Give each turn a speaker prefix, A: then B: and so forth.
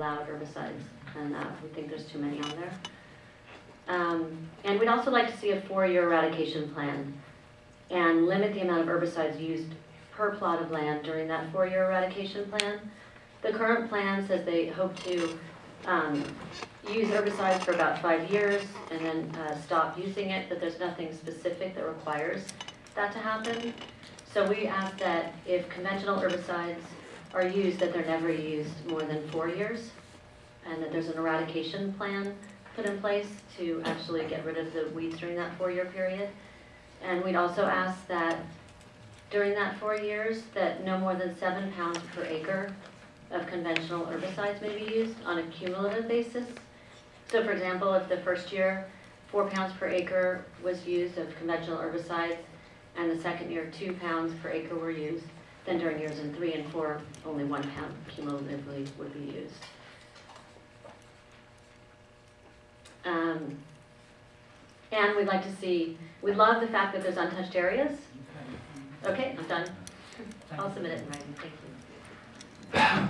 A: allowed herbicides, and uh, we think there's too many on there. Um, And we'd also like to see a four-year eradication plan and limit the amount of herbicides used per plot of land during that four-year eradication plan. The current plan says they hope to um, use herbicides for about five years and then uh, stop using it, but there's nothing specific that requires that to happen. So we ask that if conventional herbicides are used, that they're never used more than four years, and that there's an eradication plan put in place to actually get rid of the weeds during that four-year period. And we'd also ask that during that four years, that no more than seven pounds per acre of conventional herbicides may be used on a cumulative basis. So for example, if the first year, four pounds per acre was used of conventional herbicides, and the second year, two pounds per acre were used, then during years in three and four, only one pound cumulatively would be used. Um, And we'd like to see, we love the fact that there's untouched areas. Okay, I'm done. I'll submit it in writing, thank you.